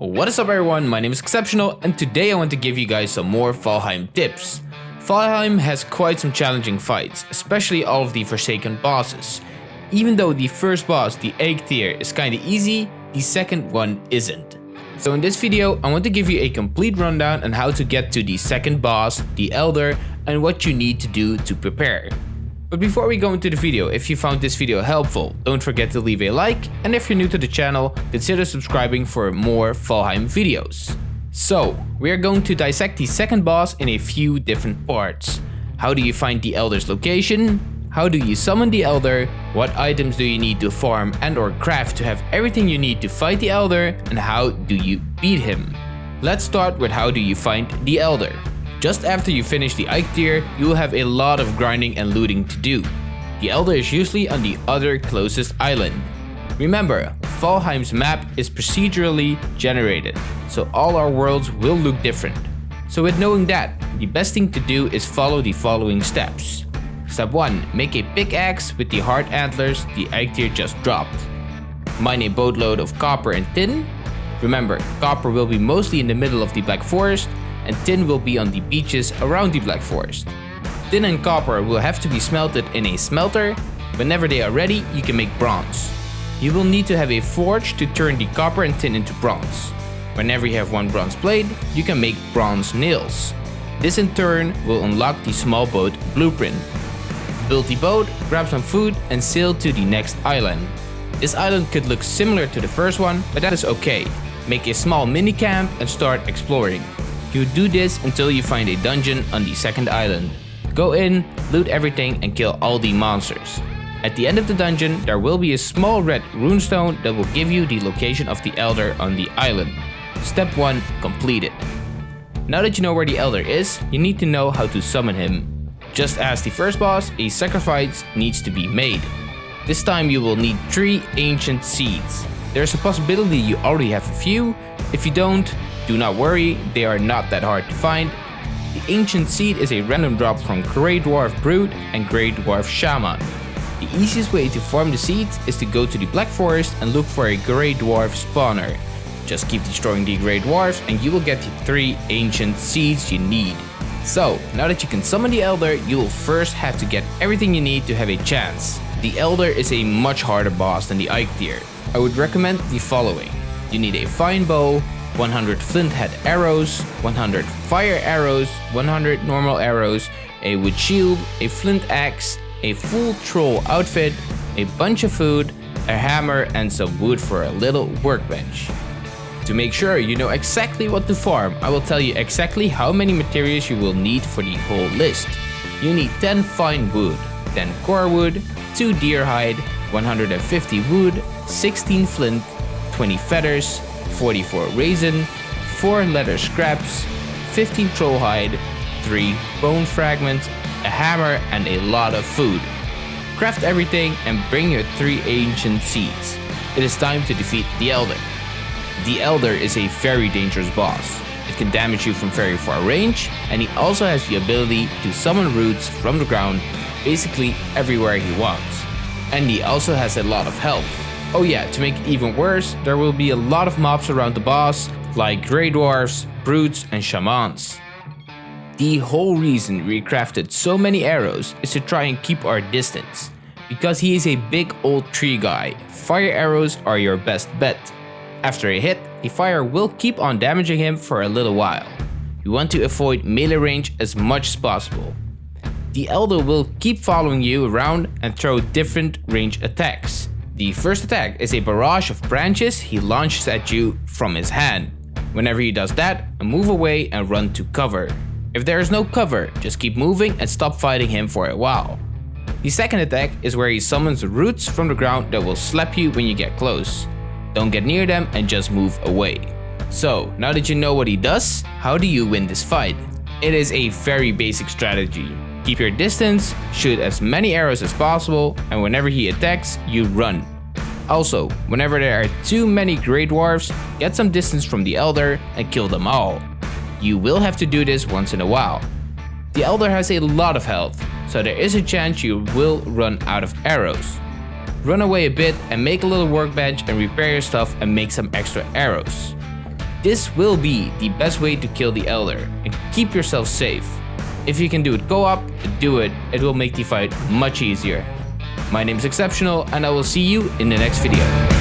What is up everyone, my name is Exceptional and today I want to give you guys some more Valheim tips. Valheim has quite some challenging fights, especially all of the Forsaken bosses. Even though the first boss, the Eikthyr, is kinda easy, the second one isn't. So in this video, I want to give you a complete rundown on how to get to the second boss, the Elder, and what you need to do to prepare. But before we go into the video, if you found this video helpful, don't forget to leave a like, and if you're new to the channel, consider subscribing for more Valheim videos. So, we are going to dissect the second boss in a few different parts. How do you find the Elder's location? How do you summon the Elder? What items do you need to farm and or craft to have everything you need to fight the Elder? And how do you beat him? Let's start with how do you find the Elder. Just after you finish the Eikthyr, you will have a lot of grinding and looting to do. The Elder is usually on the other closest island. Remember, Valheim's map is procedurally generated, so all our worlds will look different. So with knowing that, the best thing to do is follow the following steps. Step 1. Make a pickaxe with the hard antlers the Eikthyr just dropped. Mine a boatload of copper and tin. Remember, copper will be mostly in the middle of the Black Forest, and tin will be on the beaches around the Black Forest. Tin and copper will have to be smelted in a smelter. Whenever they are ready, you can make bronze. You will need to have a forge to turn the copper and tin into bronze. Whenever you have one bronze blade, you can make bronze nails. This in turn will unlock the small boat blueprint. Build the boat, grab some food and sail to the next island. This island could look similar to the first one, but that is okay. Make a small mini camp and start exploring. You do this until you find a dungeon on the second island. Go in, loot everything and kill all the monsters. At the end of the dungeon, there will be a small red runestone that will give you the location of the Elder on the island. Step 1 completed. Now that you know where the Elder is, you need to know how to summon him. Just as the first boss, a sacrifice needs to be made. This time you will need 3 ancient seeds. There's a possibility you already have a few, if you don't, do not worry, they are not that hard to find. The Ancient Seed is a random drop from Grey Dwarf Brute and Grey Dwarf Shaman. The easiest way to farm the seeds is to go to the Black Forest and look for a Grey Dwarf spawner. Just keep destroying the Grey Dwarfs and you will get the 3 Ancient Seeds you need. So, now that you can summon the Elder, you will first have to get everything you need to have a chance. The Elder is a much harder boss than the Eikthyr. I would recommend the following. You need a fine bow, 100 flint head arrows, 100 fire arrows, 100 normal arrows, a wood shield, a flint axe, a full troll outfit, a bunch of food, a hammer and some wood for a little workbench. To make sure you know exactly what to farm, I will tell you exactly how many materials you will need for the whole list. You need 10 fine wood, 10 core wood, 2 deer hide, 150 wood, 16 flint, 20 feathers, 44 resin, 4 leather scraps, 15 troll hide, 3 bone fragments, a hammer and a lot of food. Craft everything and bring your 3 ancient seeds. It is time to defeat the Elder. The Elder is a very dangerous boss. It can damage you from very far range and he also has the ability to summon roots from the ground basically everywhere he wants. And he also has a lot of health. Oh yeah, to make it even worse, there will be a lot of mobs around the boss, like Grey Dwarfs, Brutes and Shamans. The whole reason we crafted so many arrows is to try and keep our distance. Because he is a big old tree guy, fire arrows are your best bet. After a hit, the fire will keep on damaging him for a little while. You want to avoid melee range as much as possible. The Elder will keep following you around and throw different range attacks. The first attack is a barrage of branches he launches at you from his hand. Whenever he does that, move away and run to cover. If there is no cover, just keep moving and stop fighting him for a while. The second attack is where he summons roots from the ground that will slap you when you get close. Don't get near them and just move away. So, now that you know what he does, how do you win this fight? It is a very basic strategy. Keep your distance, shoot as many arrows as possible, and whenever he attacks, you run. Also, whenever there are too many Grey Dwarfs, get some distance from the Elder and kill them all. You will have to do this once in a while. The Elder has a lot of health, so there is a chance you will run out of arrows. Run away a bit and make a little workbench and repair your stuff and make some extra arrows. This will be the best way to kill the Elder and keep yourself safe. If you can do it co-op, do it, it will make the fight much easier. My name is Exceptional and I will see you in the next video.